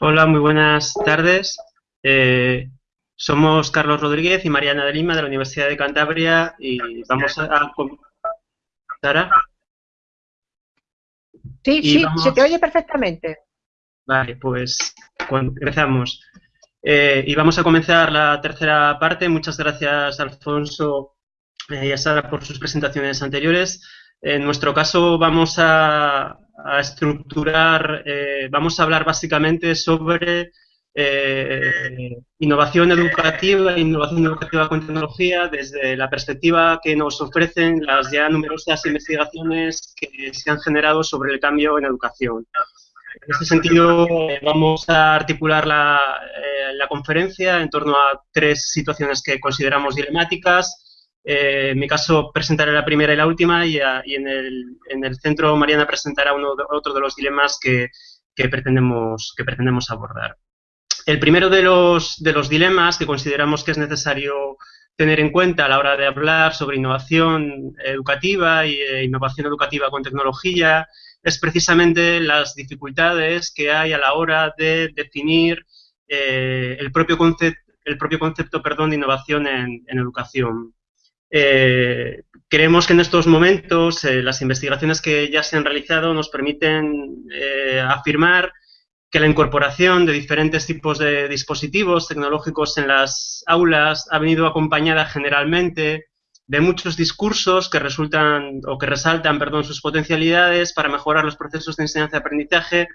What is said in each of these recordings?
Hola, muy buenas tardes. Eh, somos Carlos Rodríguez y Mariana de Lima de la Universidad de Cantabria y vamos a... a ¿Sara? Sí, sí, se te oye perfectamente. Vale, pues empezamos. Eh, y vamos a comenzar la tercera parte. Muchas gracias, Alfonso eh, y a Sara, por sus presentaciones anteriores. En nuestro caso vamos a, a estructurar, eh, vamos a hablar básicamente sobre eh, innovación educativa innovación educativa con tecnología desde la perspectiva que nos ofrecen las ya numerosas investigaciones que se han generado sobre el cambio en educación. En este sentido, eh, vamos a articular la, la conferencia en torno a tres situaciones que consideramos dilemáticas, eh, en mi caso presentaré la primera y la última y, en, el, centro Mariana presentará otro de los dilemas que, pretendemos, abordar. El primero de los, de los dilemas que consideramos que es necesario tener en cuenta a la hora de hablar sobre innovación educativa e innovación educativa con tecnología es precisamente las dificultades que hay a la hora de definir eh, el, propio concepto, de innovación en educación. Eh, creemos que en estos momentos eh, las investigaciones que ya se han realizado nos permiten eh, afirmar que la incorporación de diferentes tipos de dispositivos tecnológicos en las aulas ha venido acompañada generalmente de muchos discursos que resultan o que resaltan, perdón, sus potencialidades para mejorar los procesos de enseñanza-aprendizaje,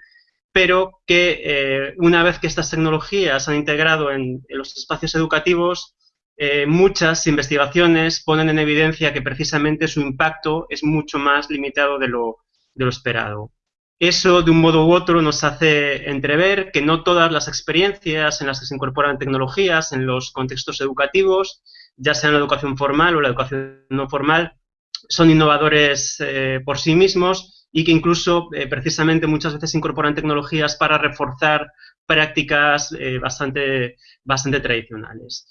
pero que una vez que estas tecnologías se han integrado en los espacios educativos, eh, muchas investigaciones ponen en evidencia que precisamente su impacto es mucho más limitado de lo, esperado. Eso, de un modo u otro, nos hace entrever que no todas las experiencias en las que se incorporan tecnologías en los contextos educativos, ya sea en la educación formal o la educación no formal, son innovadores eh, por sí mismos y que incluso eh, precisamente muchas veces incorporan tecnologías para reforzar prácticas bastante, bastante tradicionales.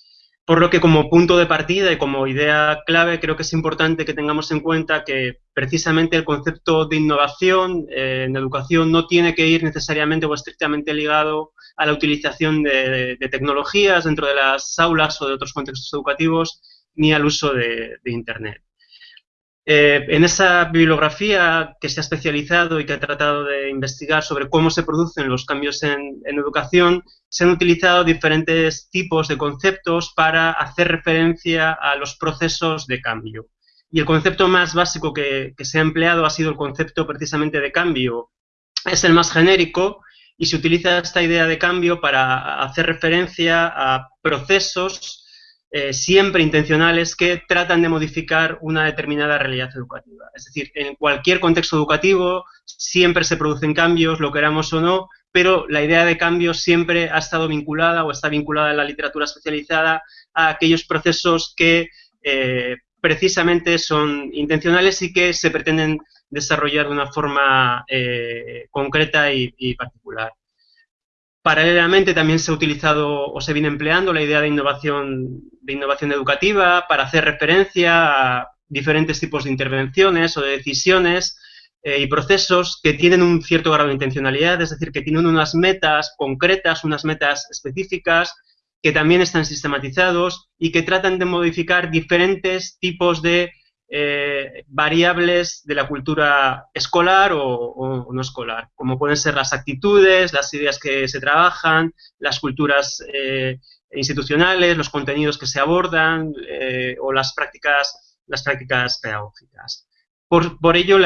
Por lo que como punto de partida y como idea clave creo que es importante que tengamos en cuenta que precisamente el concepto de innovación eh, en educación no tiene que ir necesariamente o estrictamente ligado a la utilización de, tecnologías dentro de las aulas o de otros contextos educativos ni al uso de Internet. Eh, en esa bibliografía que se ha especializado y que ha tratado de investigar sobre cómo se producen los cambios en, educación, se han utilizado diferentes tipos de conceptos para hacer referencia a los procesos de cambio. Y el concepto más básico que, que se ha empleado ha sido el concepto precisamente de cambio. Es el más genérico y se utiliza esta idea de cambio para hacer referencia a procesos eh, siempre intencionales que tratan de modificar una determinada realidad educativa. Es decir, en cualquier contexto educativo siempre se producen cambios, lo queramos o no, pero la idea de cambio siempre ha estado vinculada o está vinculada en la literatura especializada a aquellos procesos que eh, precisamente son intencionales y que se pretenden desarrollar de una forma eh, concreta y particular. Paralelamente también se ha utilizado o se viene empleando la idea de innovación, de innovación educativa para hacer referencia a diferentes tipos de intervenciones o de decisiones eh, y procesos que tienen un cierto grado de intencionalidad, es decir, que tienen unas metas concretas, unas metas específicas, que también están sistematizados y que tratan de modificar diferentes tipos de eh, variables de la cultura escolar o, no escolar, como pueden ser las actitudes, las ideas que se trabajan, las culturas eh, institucionales, los contenidos que se abordan eh, o las prácticas, las prácticas pedagógicas. Por, ello,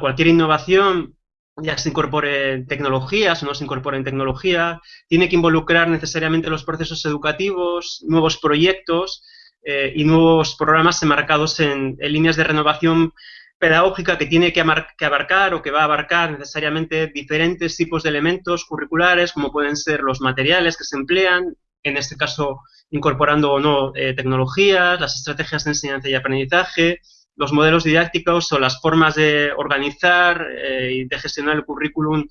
cualquier innovación ya se incorpore en tecnologías o no se incorpore en tecnología, tiene que involucrar necesariamente los procesos educativos, nuevos proyectos, eh, y nuevos programas enmarcados en, líneas de renovación pedagógica que tiene que, abarcar o que va a abarcar necesariamente diferentes tipos de elementos curriculares, como pueden ser los materiales que se emplean, en este caso incorporando o no eh, tecnologías, las estrategias de enseñanza y aprendizaje, los modelos didácticos o las formas de organizar eh, y de gestionar el currículum,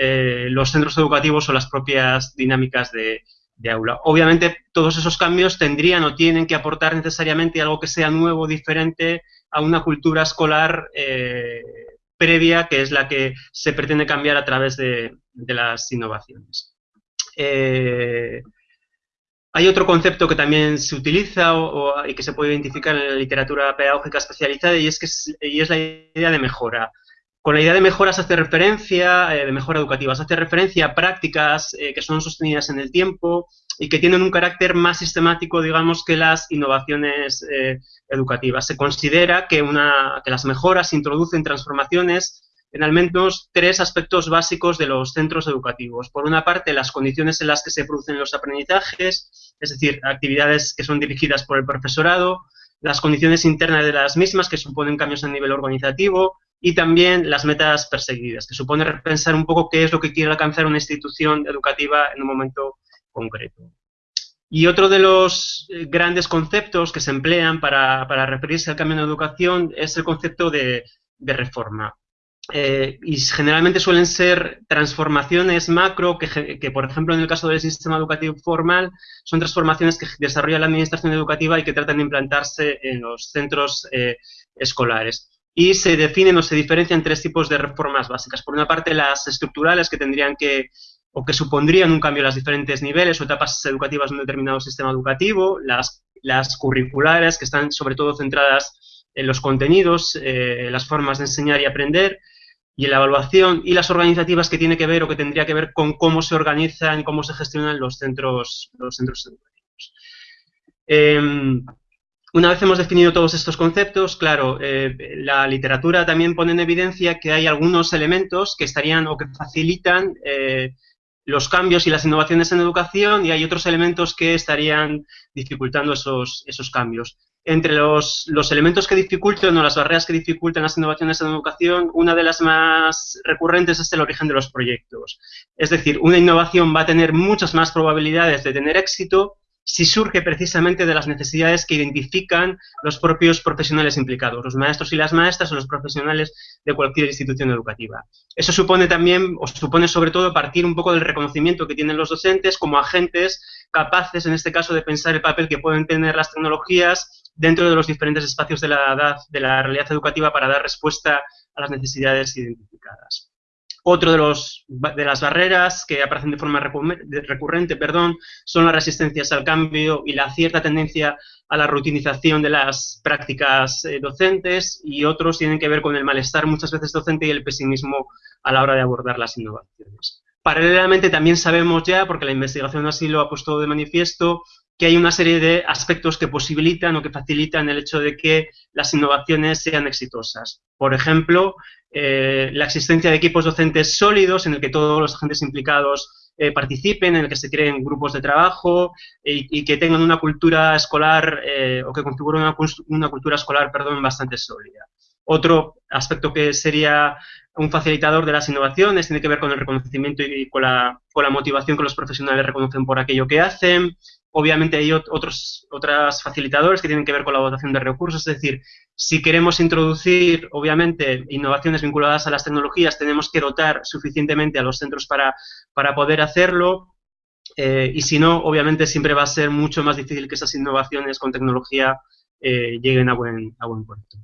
los centros educativos o las propias dinámicas de, de aula. Obviamente, todos esos cambios tendrían o tienen que aportar necesariamente algo que sea nuevo, diferente a una cultura escolar eh, previa, que es la que se pretende cambiar a través de, las innovaciones. Eh, hay otro concepto que también se utiliza y que se puede identificar en la literatura pedagógica especializada y es, que y es la idea de mejora. Con la idea de mejora se hace referencia, eh, de mejora educativa, se hace referencia a prácticas eh, que son sostenidas en el tiempo y que tienen un carácter más sistemático, digamos, que las innovaciones eh, educativas. Se considera que, una, que las mejoras introducen transformaciones en al menos tres aspectos básicos de los centros educativos. Por una parte, las condiciones en las que se producen los aprendizajes, es decir, actividades que son dirigidas por el profesorado, las condiciones internas de las mismas, que suponen cambios a nivel organizativo, y también las metas perseguidas, que supone repensar un poco qué es lo que quiere alcanzar una institución educativa en un momento concreto. Y otro de los eh, grandes conceptos que se emplean para, referirse al cambio en educación es el concepto de, reforma. Eh, y generalmente suelen ser transformaciones macro que, que, por ejemplo, en el caso del sistema educativo formal, son transformaciones que desarrolla la administración educativa y que tratan de implantarse en los centros eh, escolares y se definen o se diferencian tres tipos de reformas básicas. Por una parte, las estructurales que tendrían que o que supondrían un cambio en los diferentes niveles o etapas educativas de un determinado sistema educativo, las, las curriculares que están sobre todo centradas en los contenidos, eh, las formas de enseñar y aprender, y en la evaluación, y las organizativas que tiene que ver o que tendría que ver con cómo se organizan y cómo se gestionan los centros, los centros educativos. Em, una vez hemos definido todos estos conceptos, claro, eh, la literatura también pone en evidencia que hay algunos elementos que estarían o que facilitan eh, los cambios y las innovaciones en educación y hay otros elementos que estarían dificultando esos, esos cambios. Entre los, los, elementos que dificultan o las barreras que dificultan las innovaciones en educación, una de las más recurrentes es el origen de los proyectos. Es decir, una innovación va a tener muchas más probabilidades de tener éxito si surge precisamente de las necesidades que identifican los propios profesionales implicados, los maestros y las maestras o los profesionales de cualquier institución educativa. Eso supone también, o supone sobre todo, partir un poco del reconocimiento que tienen los docentes como agentes capaces, en este caso, de pensar el papel que pueden tener las tecnologías dentro de los diferentes espacios de la, edad, de la realidad educativa para dar respuesta a las necesidades identificadas. Otro de, los, de las barreras que aparecen de forma recurrente perdón, son las resistencias al cambio y la cierta tendencia a la rutinización de las prácticas eh, docentes y otros tienen que ver con el malestar muchas veces docente y el pesimismo a la hora de abordar las innovaciones. Paralelamente también sabemos ya, porque la investigación así lo ha puesto de manifiesto, que hay una serie de aspectos que posibilitan o que facilitan el hecho de que las innovaciones sean exitosas. Por ejemplo, eh, la existencia de equipos docentes sólidos en el que todos los agentes implicados eh, participen, en el que se creen grupos de trabajo y, que tengan una cultura escolar eh, o que configuren una, cultura escolar perdón, bastante sólida. Otro aspecto que sería un facilitador de las innovaciones tiene que ver con el reconocimiento y con la, con la motivación que los profesionales reconocen por aquello que hacen, Obviamente hay otros otras facilitadores que tienen que ver con la dotación de recursos, es decir, si queremos introducir, obviamente, innovaciones vinculadas a las tecnologías, tenemos que dotar suficientemente a los centros para, para poder hacerlo, eh, y si no, obviamente siempre va a ser mucho más difícil que esas innovaciones con tecnología eh, lleguen a buen, a buen puerto.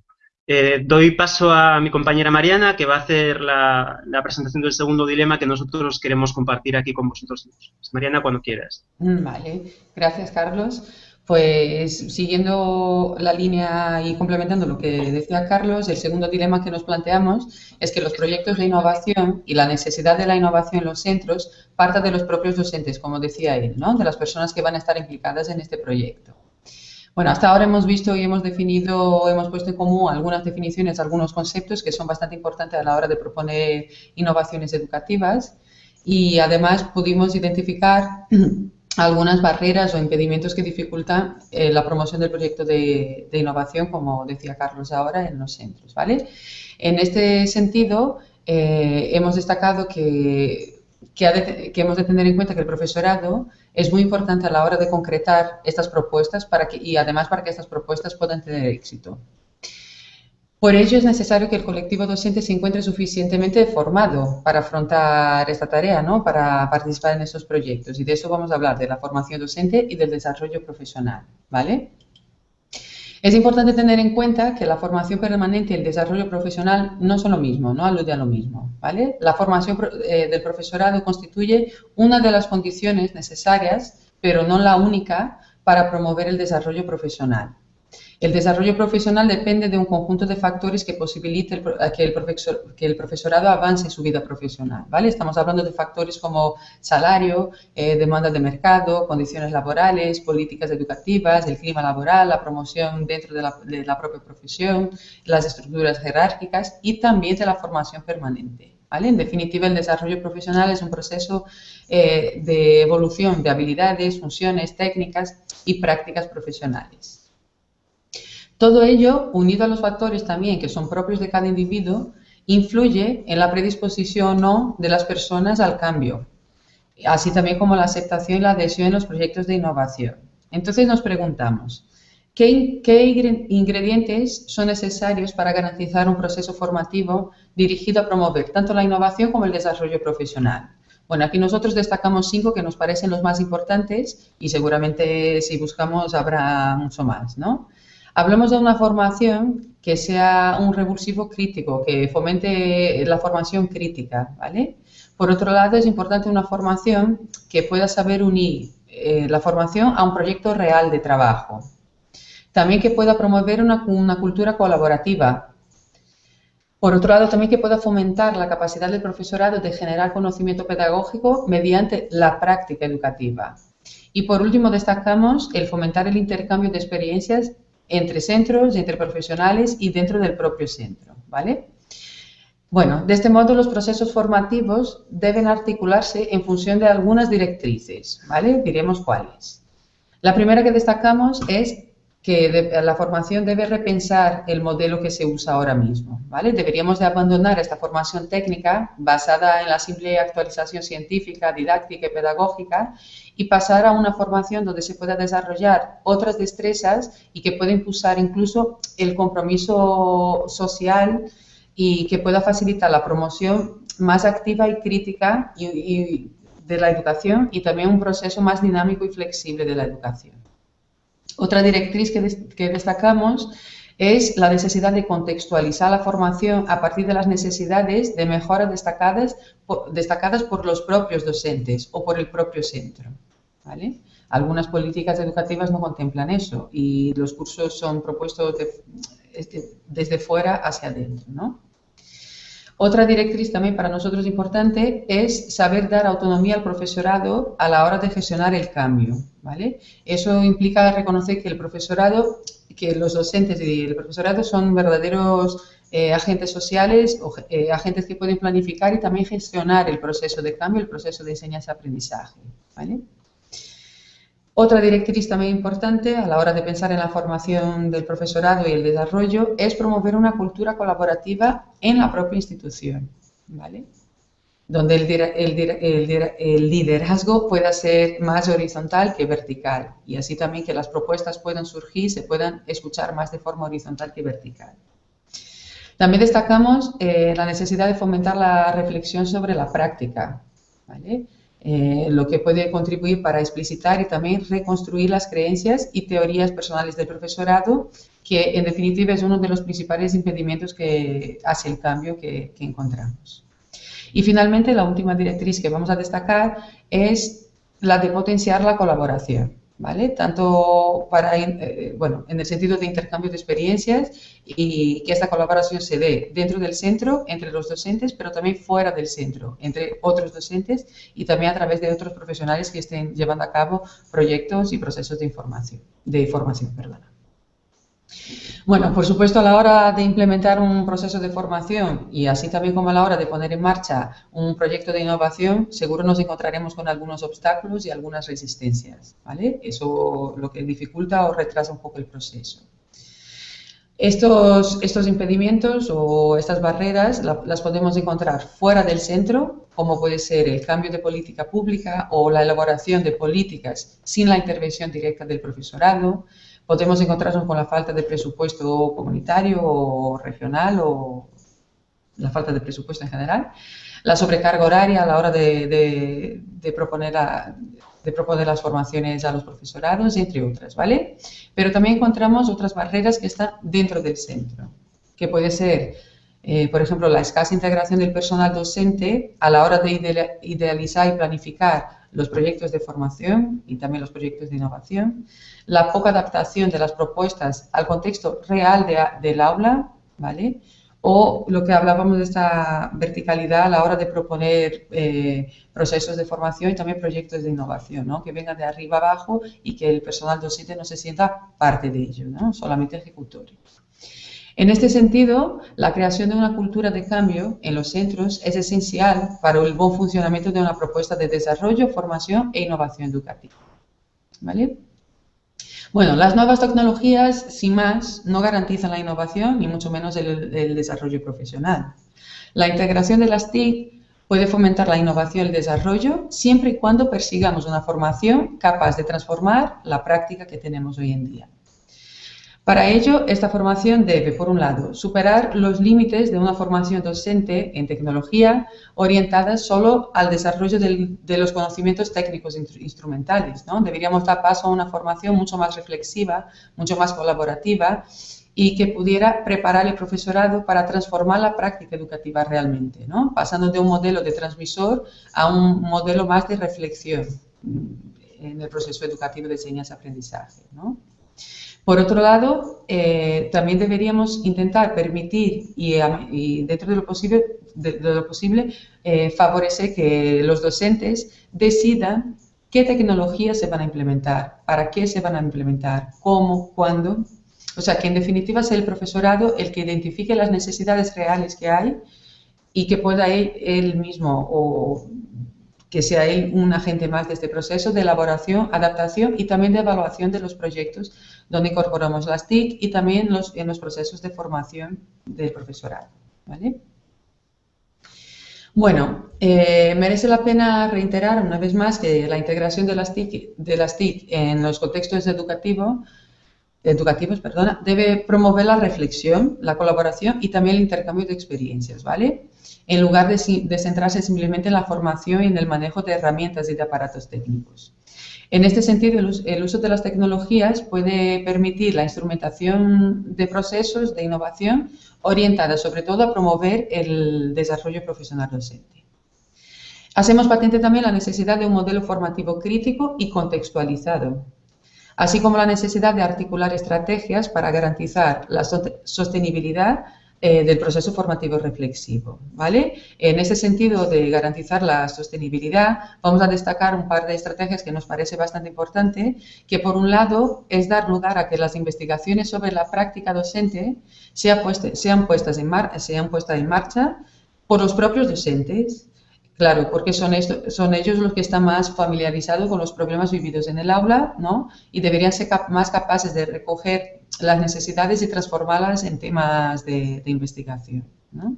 Eh, doy paso a mi compañera Mariana, que va a hacer la, presentación del segundo dilema que nosotros queremos compartir aquí con vosotros. Mariana, cuando quieras. Mm, vale, gracias Carlos. Pues siguiendo la línea y complementando lo que decía Carlos, el segundo dilema que nos planteamos es que los proyectos de innovación y la necesidad de la innovación en los centros parta de los propios docentes, como decía él, ¿no? de las personas que van a estar implicadas en este proyecto. Bueno, hasta ahora hemos visto y hemos definido, hemos puesto en común algunas definiciones, algunos conceptos que son bastante importantes a la hora de proponer innovaciones educativas y además pudimos identificar algunas barreras o impedimentos que dificultan eh, la promoción del proyecto de, innovación, como decía Carlos ahora, en los centros. ¿vale? En este sentido, eh, hemos destacado que, que hemos de tener en cuenta que el profesorado es muy importante a la hora de concretar estas propuestas para que, y además para que estas propuestas puedan tener éxito. Por ello es necesario que el colectivo docente se encuentre suficientemente formado para afrontar esta tarea, ¿no? para participar en estos proyectos. Y de eso vamos a hablar, de la formación docente y del desarrollo profesional. ¿vale? Es importante tener en cuenta que la formación permanente y el desarrollo profesional no son lo mismo, no alude a lo mismo, ¿vale? La formación eh, del profesorado constituye una de las condiciones necesarias, pero no la única, para promover el desarrollo profesional. El desarrollo profesional depende de un conjunto de factores que posibilite que, el que, el profesorado avance en su vida profesional. ¿vale? Estamos hablando de factores como salario, eh, demanda de mercado, condiciones laborales, políticas educativas, el clima laboral, la promoción dentro de la, propia profesión, las estructuras jerárquicas y también de la formación permanente. En definitiva, el desarrollo profesional es un proceso eh, de evolución de habilidades, funciones, técnicas y prácticas profesionales. Todo ello, unido a los factores también que son propios de cada individuo, influye en la predisposición o no de las personas al cambio, así también como la aceptación y la adhesión en los proyectos de innovación. Entonces nos preguntamos, ¿qué, ingredientes son necesarios para garantizar un proceso formativo dirigido a promover tanto la innovación como el desarrollo profesional? Bueno, aquí nosotros destacamos cinco que nos parecen los más importantes y seguramente si buscamos habrá mucho más, ¿no? Hablamos de una formación que sea un revulsivo crítico, que fomente la formación crítica, ¿vale? Por otro lado, es importante una formación que pueda saber unir eh, la formación a un proyecto real de trabajo. También que pueda promover una, una cultura colaborativa, por otro lado, también que pueda fomentar la capacidad del profesorado de generar conocimiento pedagógico mediante la práctica educativa. Y por último, destacamos el fomentar el intercambio de experiencias entre centros, entre profesionales y dentro del propio centro, ¿vale? Bueno, de este modo los procesos formativos deben articularse en función de algunas directrices, ¿vale? Diremos cuáles. La primera que destacamos es que la formación debe repensar el modelo que se usa ahora mismo. ¿vale? Deberíamos de abandonar esta formación técnica basada en la simple actualización científica, didáctica y pedagógica y pasar a una formación donde se pueda desarrollar otras destrezas y que pueda impulsar incluso el compromiso social y que pueda facilitar la promoción más activa y crítica de la educación y también un proceso más dinámico y flexible de la educación. Otra directriz que, destacamos es la necesidad de contextualizar la formación a partir de las necesidades de mejora destacadas por, destacadas por los propios docentes o por el propio centro. Algunas políticas educativas no contemplan eso y los cursos son propuestos desde fuera hacia adentro. ¿no? Otra directriz también para nosotros importante es saber dar autonomía al profesorado a la hora de gestionar el cambio. ¿vale? Eso implica reconocer que el profesorado, que los docentes y el profesorado son verdaderos eh, agentes sociales o eh, agentes que pueden planificar y también gestionar el proceso de cambio, el proceso de enseñanza-aprendizaje. ¿vale? Otra directriz también importante a la hora de pensar en la formación del profesorado y el desarrollo es promover una cultura colaborativa en la propia institución, ¿vale? donde el, liderazgo pueda ser más horizontal que vertical y así también que las propuestas puedan surgir, se puedan escuchar más de forma horizontal que vertical. También destacamos eh, la necesidad de fomentar la reflexión sobre la práctica, ¿vale? Eh, lo que puede contribuir para explicitar y también reconstruir las creencias y teorías personales del profesorado, que en definitiva es uno de los principales impedimentos que hace el cambio que, que encontramos. Y finalmente, la última directriz que vamos a destacar es la de potenciar la colaboración. ¿Vale? Tanto para, eh, bueno, en el sentido de intercambio de experiencias y que esta colaboración se dé dentro del centro, entre los docentes, pero también fuera del centro, entre otros docentes y también a través de otros profesionales que estén llevando a cabo proyectos y procesos de información, de formación. Bueno, por supuesto, a la hora de implementar un proceso de formación y así también como a la hora de poner en marcha un proyecto de innovación, seguro nos encontraremos con algunos obstáculos y algunas resistencias, ¿vale? Eso lo que dificulta o retrasa un poco el proceso. Estos, estos impedimentos o estas barreras las podemos encontrar fuera del centro, como puede ser el cambio de política pública o la elaboración de políticas sin la intervención directa del profesorado, podemos encontrarnos con la falta de presupuesto comunitario o regional o la falta de presupuesto en general, la sobrecarga horaria a la hora de, proponer de proponer las formaciones a los profesorados, entre otras, ¿vale? Pero también encontramos otras barreras que están dentro del centro, que puede ser, eh, por ejemplo, la escasa integración del personal docente a la hora de idealizar y planificar los proyectos de formación y también los proyectos de innovación, la poca adaptación de las propuestas al contexto real del aula, ¿vale? o lo que hablábamos de esta verticalidad a la hora de proponer eh, procesos de formación y también proyectos de innovación, ¿no? que vengan de arriba abajo y que el personal docente no se sienta parte de ello, ¿no? solamente ejecutorio. En este sentido, la creación de una cultura de cambio en los centros es esencial para el buen funcionamiento de una propuesta de desarrollo, formación e innovación educativa. ¿Vale? Bueno, las nuevas tecnologías, sin más, no garantizan la innovación ni mucho menos el, desarrollo profesional. La integración de las TIC puede fomentar la innovación y el desarrollo siempre y cuando persigamos una formación capaz de transformar la práctica que tenemos hoy en día. Para ello, esta formación debe, por un lado, superar los límites de una formación docente en tecnología orientada solo al desarrollo de los conocimientos técnicos instrumentales. ¿no? Deberíamos dar paso a una formación mucho más reflexiva, mucho más colaborativa y que pudiera preparar el profesorado para transformar la práctica educativa realmente, pasando de un modelo de transmisor a un modelo más de reflexión en el proceso educativo de enseñanza-aprendizaje. Por otro lado, eh, también deberíamos intentar permitir y, dentro de lo posible, de, lo posible eh, favorecer que los docentes decidan qué tecnologías se van a implementar, para qué se van a implementar, cómo, cuándo. O sea, que en definitiva sea el profesorado el que identifique las necesidades reales que hay y que pueda él, él mismo o que sea él un agente más de este proceso de elaboración, adaptación y también de evaluación de los proyectos donde incorporamos las TIC y también en los procesos de formación del profesorado. Bueno, eh, merece la pena reiterar una vez más que la integración de las TIC, de las TIC en los contextos educativos educativos perdona, debe promover la reflexión, la colaboración y también el intercambio de experiencias, ¿vale? En lugar de centrarse simplemente en la formación y en el manejo de herramientas y de aparatos técnicos. En este sentido, el uso de las tecnologías puede permitir la instrumentación de procesos de innovación orientada sobre todo a promover el desarrollo profesional docente. Hacemos patente también la necesidad de un modelo formativo crítico y contextualizado, así como la necesidad de articular estrategias para garantizar la sostenibilidad eh, del proceso formativo reflexivo. ¿vale? En ese sentido de garantizar la sostenibilidad, vamos a destacar un par de estrategias que nos parece bastante importante, que por un lado es dar lugar a que las investigaciones sobre la práctica docente sean, puestas en sean puestas en marcha por los propios docentes, Claro, porque son, son ellos los que están más familiarizados con los problemas vividos en el aula, ¿no? Y deberían ser más capaces de recoger las necesidades y transformarlas en temas de, investigación, ¿no?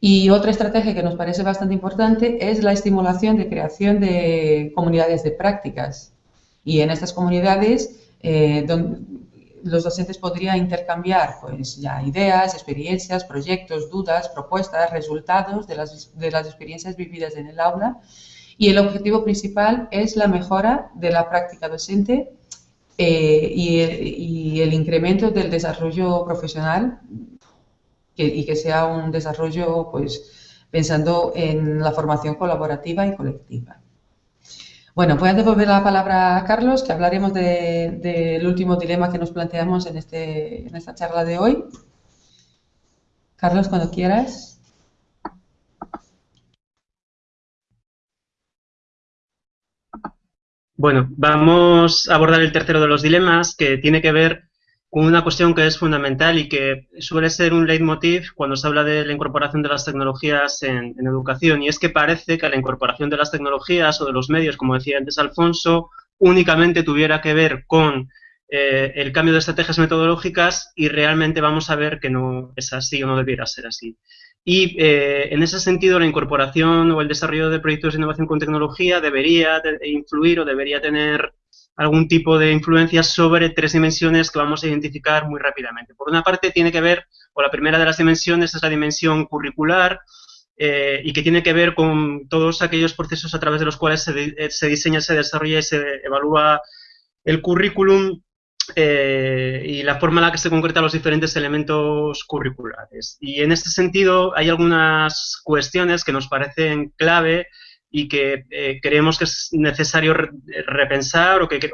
Y otra estrategia que nos parece bastante importante es la estimulación de creación de comunidades de prácticas. Y en estas comunidades, eh, los docentes podrían intercambiar pues, ideas, experiencias, proyectos, dudas, propuestas, resultados de las, de las experiencias vividas en el aula y el objetivo principal es la mejora de la práctica docente eh, y, el, incremento del desarrollo profesional y que sea un desarrollo pues pensando en la formación colaborativa y colectiva. Bueno, voy a devolver la palabra a Carlos, que hablaremos del último dilema que nos planteamos en, este, en esta charla de hoy. Carlos, cuando quieras. Bueno, vamos a abordar el tercero de los dilemas, que tiene que ver una cuestión que es fundamental y que suele ser un leitmotiv cuando se habla de la incorporación de las tecnologías en, educación, y es que parece que la incorporación de las tecnologías o de los medios, como decía antes Alfonso, únicamente tuviera que ver con eh, el cambio de estrategias metodológicas y realmente vamos a ver que no es así o no debiera ser así. Y eh, en ese sentido, la incorporación o el desarrollo de proyectos de innovación con tecnología debería influir o debería tener algún tipo de influencia sobre tres dimensiones que vamos a identificar muy rápidamente. Por una parte, tiene que ver, o la primera de las dimensiones es la dimensión curricular, eh, y que tiene que ver con todos aquellos procesos a través de los cuales se, se diseña, se desarrolla y se evalúa el currículum eh, y la forma en la que se concretan los diferentes elementos curriculares. Y en este sentido hay algunas cuestiones que nos parecen clave y que eh, creemos que es necesario repensar o que, que,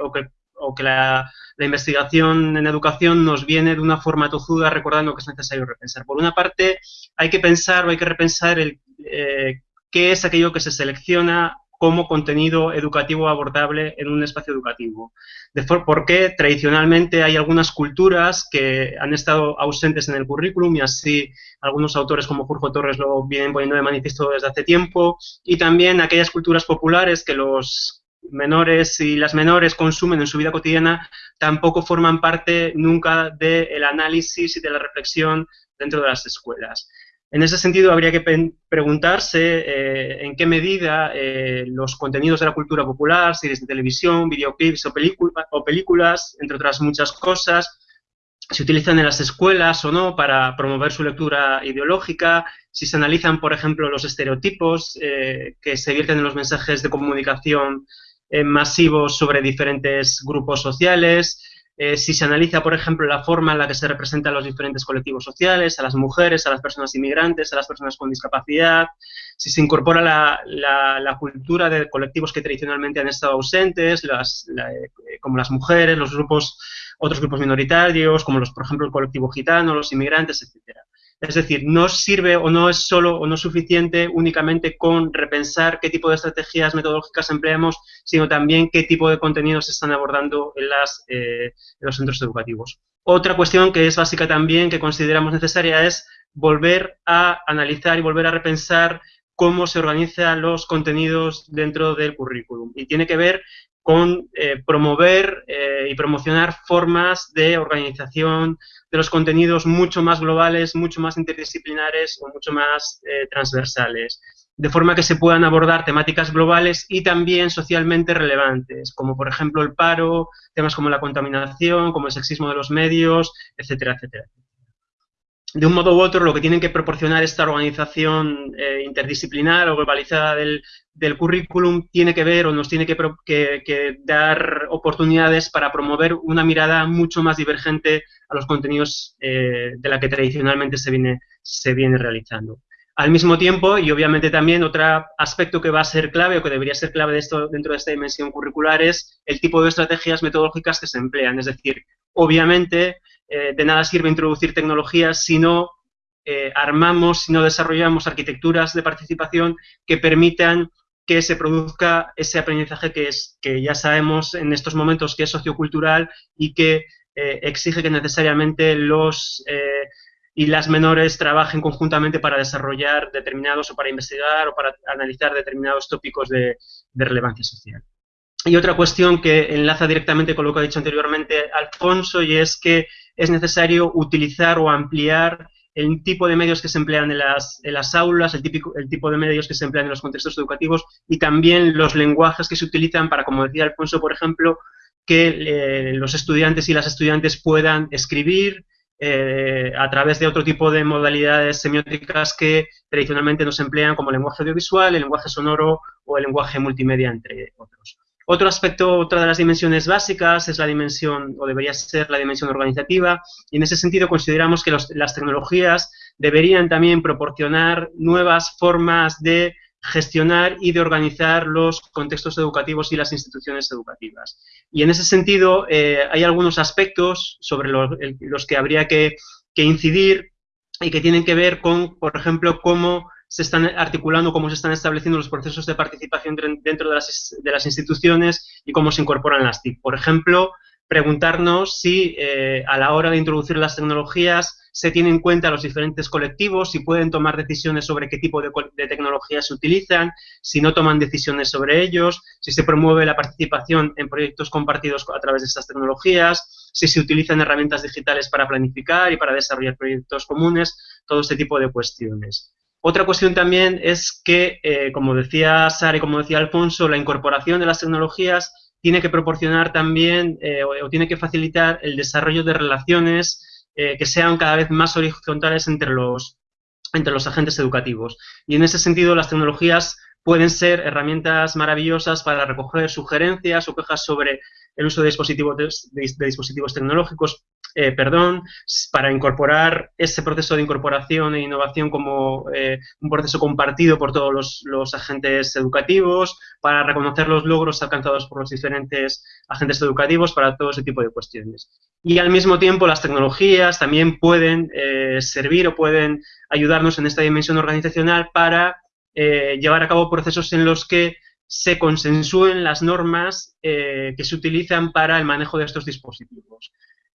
la, investigación en educación nos viene de una forma tozuda recordando que es necesario repensar. Por una parte, hay que pensar o hay que repensar el, eh, qué es aquello que se selecciona como contenido educativo abordable en un espacio educativo. Porque tradicionalmente hay algunas culturas que han estado ausentes en el currículum y así algunos autores como Jorge Torres lo vienen poniendo de manifiesto desde hace tiempo y también aquellas culturas populares que los menores y las menores consumen en su vida cotidiana tampoco forman parte nunca del análisis y de la reflexión dentro de las escuelas. En ese sentido, habría que preguntarse eh, en qué medida eh, los contenidos de la cultura popular, series de televisión, videoclips o, o, películas, entre otras muchas cosas, se utilizan en las escuelas o no para promover su lectura ideológica, si se analizan, por ejemplo, los estereotipos eh, que se vierten en los mensajes de comunicación masivos sobre diferentes grupos sociales, eh, si se analiza, por ejemplo, la forma en la que se representan los diferentes colectivos sociales, a las mujeres, a las personas inmigrantes, a las personas con discapacidad, si se incorpora la, cultura de colectivos que tradicionalmente han estado ausentes, eh, como las mujeres, los grupos, otros grupos minoritarios, como los, por ejemplo, el colectivo gitano, los inmigrantes, etcétera. Es decir, no sirve o no es solo o no es suficiente únicamente con repensar qué tipo de estrategias metodológicas empleamos, sino también qué tipo de contenidos se están abordando en, las, eh, los centros educativos. Otra cuestión que es básica también, que consideramos necesaria, es volver a analizar y volver a repensar cómo se organizan los contenidos dentro del currículum. Y tiene que ver con eh, promover eh, y promocionar formas de organización de los contenidos mucho más globales, mucho más interdisciplinares o mucho más eh, transversales, de forma que se puedan abordar temáticas globales y también socialmente relevantes, como por ejemplo el paro, temas como la contaminación, como el sexismo de los medios, etcétera, etcétera de un modo u otro, lo que tienen que proporcionar esta organización eh, interdisciplinar o globalizada del, currículum tiene que ver o nos tiene que, dar oportunidades para promover una mirada mucho más divergente a los contenidos eh, de la que tradicionalmente se viene, se viene realizando. Al mismo tiempo, y obviamente también otro aspecto que va a ser clave o que debería ser clave de esto, dentro de esta dimensión curricular es el tipo de estrategias metodológicas que se emplean. Es decir, obviamente eh, de nada sirve introducir tecnologías si no eh, armamos, si no desarrollamos arquitecturas de participación que permitan que se produzca ese aprendizaje que, es, que ya sabemos en estos momentos que es sociocultural y que eh, exige que necesariamente los y las menores trabajen conjuntamente para desarrollar determinados o para investigar o para analizar determinados tópicos de relevancia social. Y otra cuestión que enlaza directamente con lo que ha dicho anteriormente Alfonso, y es que es necesario utilizar o ampliar el tipo de medios que se emplean en las, aulas, el, tipo de medios que se emplean en los contextos educativos y también los lenguajes que se utilizan para, como decía Alfonso, por ejemplo, que eh, los estudiantes y las estudiantes puedan escribir eh, a través de otro tipo de modalidades semióticas que tradicionalmente nos emplean como el lenguaje audiovisual, el lenguaje sonoro o el lenguaje multimedia, entre otros. Otro aspecto, otra de las dimensiones básicas es la dimensión, o debería ser la dimensión organizativa, y en ese sentido consideramos que las tecnologías deberían también proporcionar nuevas formas de gestionar y de organizar los contextos educativos y las instituciones educativas. Y en ese sentido eh, hay algunos aspectos sobre los, que habría que, que incidir y que tienen que ver con, por ejemplo, cómo se están articulando, cómo se están estableciendo los procesos de participación dentro de las, instituciones y cómo se incorporan las TIC. Por ejemplo, preguntarnos si eh, a la hora de introducir las tecnologías se tienen en cuenta los diferentes colectivos, si pueden tomar decisiones sobre qué tipo de, de, tecnologías se utilizan, si no toman decisiones sobre ellos, si se promueve la participación en proyectos compartidos a través de estas tecnologías, si se utilizan herramientas digitales para planificar y para desarrollar proyectos comunes, todo este tipo de cuestiones. Otra cuestión también es que, eh, como decía Sara y como decía Alfonso, la incorporación de las tecnologías tiene que proporcionar también eh, o, tiene que facilitar el desarrollo de relaciones eh, que sean cada vez más horizontales entre los, entre los agentes educativos. Y en ese sentido, las tecnologías pueden ser herramientas maravillosas para recoger sugerencias o quejas sobre el uso de dispositivos, de, dispositivos tecnológicos, eh, perdón, para incorporar ese proceso de incorporación e innovación como eh, un proceso compartido por todos los, agentes educativos, para reconocer los logros alcanzados por los diferentes agentes educativos, para todo ese tipo de cuestiones. Y al mismo tiempo las tecnologías también pueden eh, servir o pueden ayudarnos en esta dimensión organizacional para llevar a cabo procesos en los que se consensúen las normas que se utilizan para el manejo de estos dispositivos.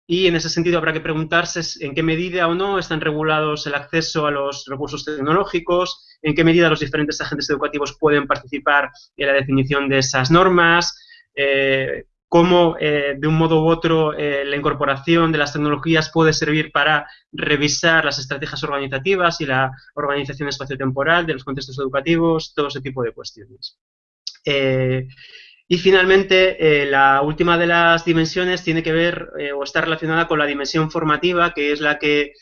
Y en ese sentido habrá que preguntarse en qué medida o no están regulados el acceso a los recursos tecnológicos, en qué medida los diferentes agentes educativos pueden participar en la definición de esas normas, eh, cómo eh, de un modo u otro la incorporación de las tecnologías puede servir para revisar las estrategias organizativas y la organización espaciotemporal de los contextos educativos, todo ese tipo de cuestiones. Eh, y finalmente, eh, la última de las dimensiones tiene que ver eh, o está relacionada con la dimensión formativa, que es la que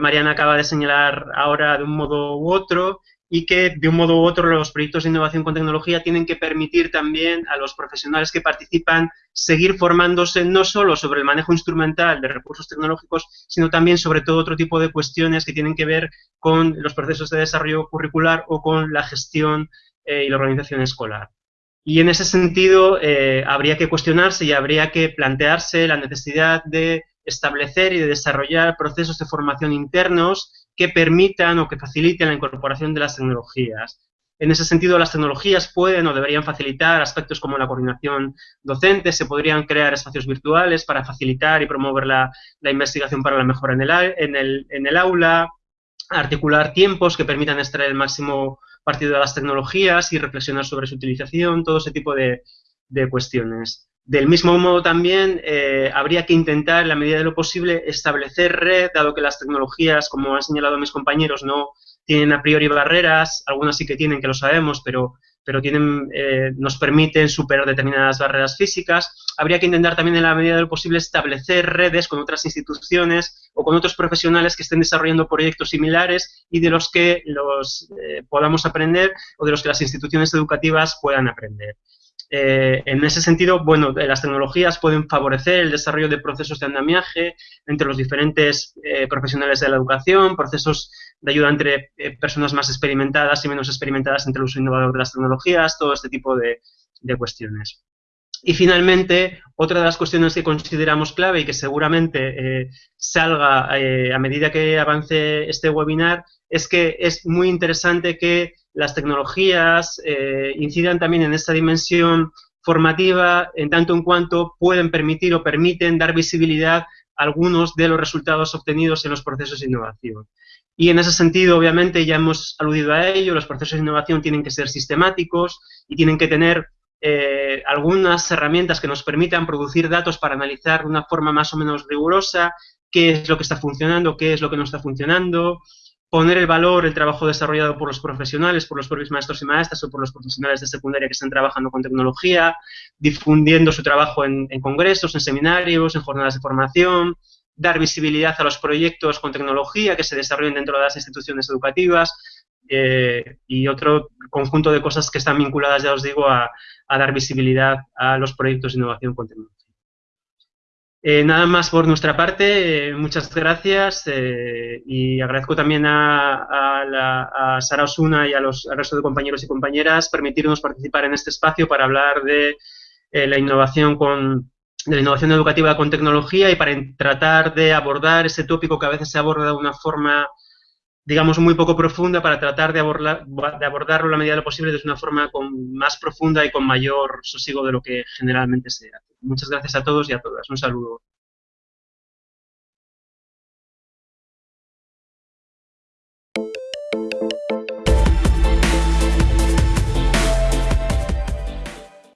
Mariana acaba de señalar ahora de un modo u otro, y que de un modo u otro los proyectos de innovación con tecnología tienen que permitir también a los profesionales que participan seguir formándose no solo sobre el manejo instrumental de recursos tecnológicos, sino también sobre todo otro tipo de cuestiones que tienen que ver con los procesos de desarrollo curricular o con la gestión y la organización escolar. Y en ese sentido eh, habría que cuestionarse y habría que plantearse la necesidad de establecer y de desarrollar procesos de formación internos que permitan o que faciliten la incorporación de las tecnologías. En ese sentido, las tecnologías pueden o deberían facilitar aspectos como la coordinación docente, se podrían crear espacios virtuales para facilitar y promover la, investigación para la mejora en el, en el aula, articular tiempos que permitan extraer el máximo partido de las tecnologías y reflexionar sobre su utilización, todo ese tipo de, cuestiones. Del mismo modo también eh, habría que intentar, en la medida de lo posible, establecer red, dado que las tecnologías, como han señalado mis compañeros, no tienen a priori barreras, algunas sí que tienen, que lo sabemos, pero pero tienen, eh, nos permiten superar determinadas barreras físicas. Habría que intentar también, en la medida de lo posible, establecer redes con otras instituciones o con otros profesionales que estén desarrollando proyectos similares y de los que los eh, podamos aprender o de los que las instituciones educativas puedan aprender. Eh, en ese sentido, bueno, las tecnologías pueden favorecer el desarrollo de procesos de andamiaje entre los diferentes profesionales de la educación, procesos de ayuda entre eh, personas más experimentadas y menos experimentadas entre el uso innovador de las tecnologías, todo este tipo de, cuestiones. Y finalmente, otra de las cuestiones que consideramos clave y que seguramente eh, salga eh, a medida que avance este webinar es que es muy interesante que las tecnologías incidan también en esta dimensión formativa en tanto en cuanto pueden permitir o permiten dar visibilidad a algunos de los resultados obtenidos en los procesos de innovación. Y en ese sentido, obviamente, ya hemos aludido a ello, los procesos de innovación tienen que ser sistemáticos y tienen que tener eh, algunas herramientas que nos permitan producir datos para analizar de una forma más o menos rigurosa qué es lo que está funcionando, qué es lo que no está funcionando, poner el valor, el trabajo desarrollado por los profesionales, por los propios maestros y maestras o por los profesionales de secundaria que están trabajando con tecnología, difundiendo su trabajo en congresos, en seminarios, en jornadas de formación, dar visibilidad a los proyectos con tecnología que se desarrollen dentro de las instituciones educativas eh, y otro conjunto de cosas que están vinculadas, ya os digo, a, dar visibilidad a los proyectos de innovación con tecnología. Eh, nada más por nuestra parte, eh, muchas gracias y agradezco también a, Sara Osuna y a los, al resto de compañeros y compañeras permitirnos participar en este espacio para hablar de la innovación con, de la innovación educativa con tecnología y para tratar de abordar ese tópico que a veces se aborda de una forma, digamos, muy poco profunda, para tratar de, de abordarlo a la medida de lo posible de una forma con, más profunda y con mayor sosiego de lo que generalmente se hace. Muchas gracias a todos y a todas. Un saludo.